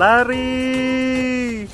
Lari.